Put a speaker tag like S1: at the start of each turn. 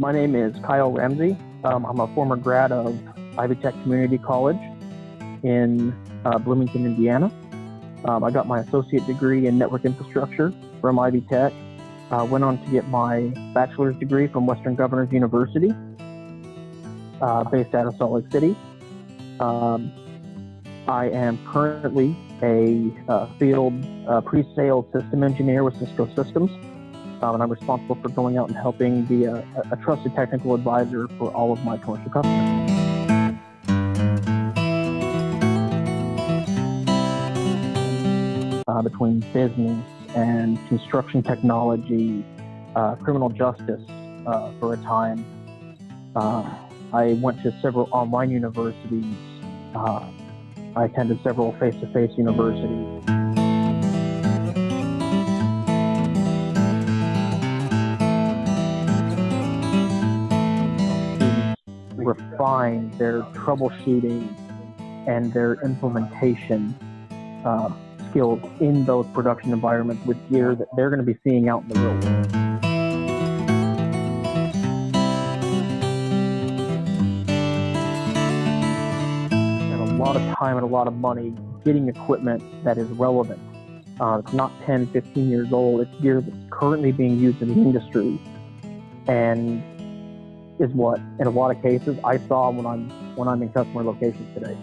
S1: My name is Kyle Ramsey. Um, I'm a former grad of Ivy Tech Community College in uh, Bloomington, Indiana. Um, I got my associate degree in network infrastructure from Ivy Tech. Uh, went on to get my bachelor's degree from Western Governors University, uh, based out of Salt Lake City. Um, I am currently a uh, field uh, pre-sales system engineer with Cisco Systems, um, and I'm responsible for going out and helping be a, a trusted technical advisor for all of my commercial customers. Uh, between business and construction technology, uh, criminal justice uh, for a time. Uh, I went to several online universities. Uh, I attended several face-to-face universities. Refine their troubleshooting and their implementation uh, skills in those production environments with gear that they're going to be seeing out in the real world. A lot of time and a lot of money getting equipment that is relevant. Uh, it's not 10, 15 years old. It's gear that's currently being used in the industry and is what, in a lot of cases, I saw when I'm when I'm in customer locations today.